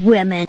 women.